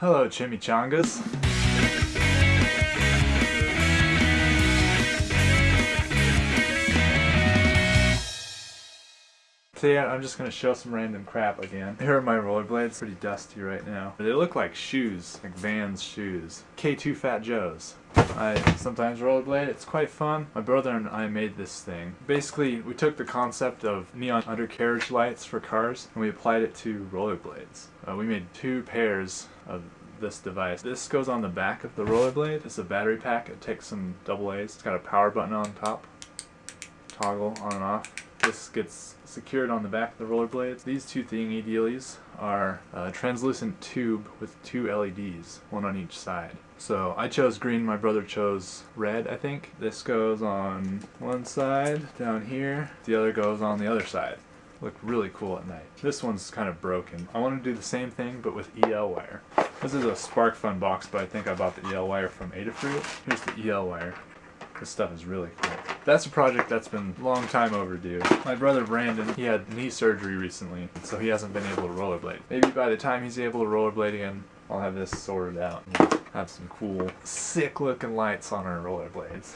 Hello, chimichangas. Today I'm just going to show some random crap again. Here are my rollerblades, pretty dusty right now. They look like shoes, like Vans shoes. K2 Fat Joe's. I sometimes rollerblade, it's quite fun. My brother and I made this thing. Basically, we took the concept of neon undercarriage lights for cars and we applied it to rollerblades. Uh, we made two pairs of this device. This goes on the back of the rollerblade. It's a battery pack. It takes some double A's. It's got a power button on top. Toggle on and off this gets secured on the back of the rollerblades. These two thingy dealies are a translucent tube with two LEDs, one on each side. So I chose green, my brother chose red, I think. This goes on one side down here, the other goes on the other side. Look really cool at night. This one's kind of broken. I want to do the same thing but with EL wire. This is a SparkFun box, but I think I bought the EL wire from Adafruit. Here's the EL wire. This stuff is really cool. That's a project that's been long time overdue. My brother Brandon, he had knee surgery recently, so he hasn't been able to rollerblade. Maybe by the time he's able to rollerblade again, I'll have this sorted out and have some cool, sick looking lights on our rollerblades.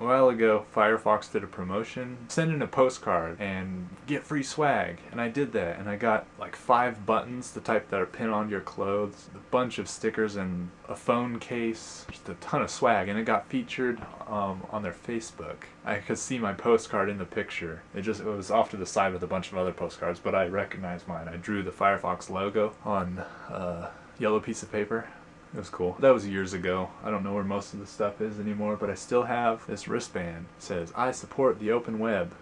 A while ago, Firefox did a promotion, send in a postcard and get free swag. And I did that, and I got like five buttons, the type that are pinned onto your clothes, a bunch of stickers and a phone case, just a ton of swag. And it got featured um, on their Facebook. I could see my postcard in the picture. It just it was off to the side with a bunch of other postcards, but I recognized mine. I drew the Firefox logo on a yellow piece of paper it was cool. That was years ago. I don't know where most of the stuff is anymore, but I still have this wristband. It says, I support the open web.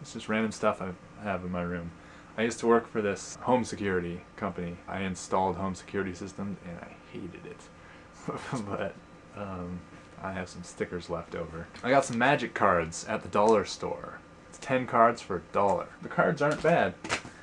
It's just random stuff I have in my room. I used to work for this home security company. I installed home security systems and I hated it. but um, I have some stickers left over. I got some magic cards at the dollar store. It's 10 cards for a dollar. The cards aren't bad.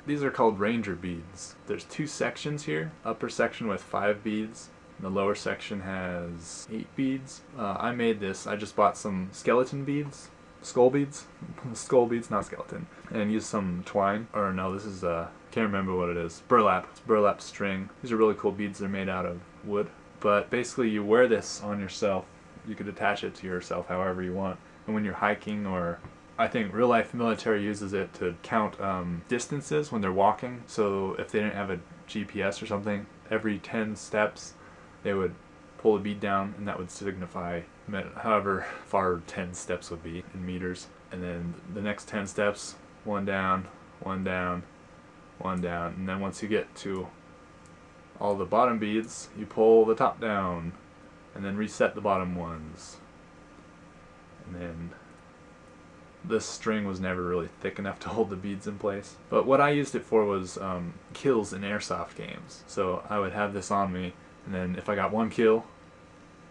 These are called ranger beads. There's two sections here. Upper section with five beads. The lower section has eight beads. Uh, I made this. I just bought some skeleton beads. Skull beads. Skull beads, not skeleton. And used some twine. Or no, this is, uh, can't remember what it is. Burlap. It's burlap string. These are really cool beads. They're made out of wood. But basically you wear this on yourself. You could attach it to yourself however you want. And when you're hiking or I think real life military uses it to count um, distances when they're walking. So if they didn't have a GPS or something, every 10 steps they would pull a bead down and that would signify however far 10 steps would be in meters. And then the next 10 steps, one down, one down, one down. And then once you get to all the bottom beads, you pull the top down and then reset the bottom ones. And then this string was never really thick enough to hold the beads in place. But what I used it for was um, kills in airsoft games. So I would have this on me, and then if I got one kill,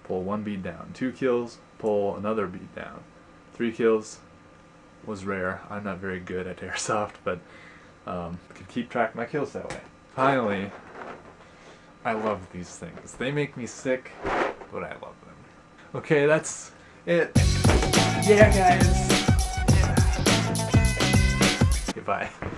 pull one bead down. Two kills, pull another bead down. Three kills was rare. I'm not very good at airsoft, but um, could keep track of my kills that way. Finally, I love these things. They make me sick, but I love them. Okay, that's it. Yeah, guys. Goodbye.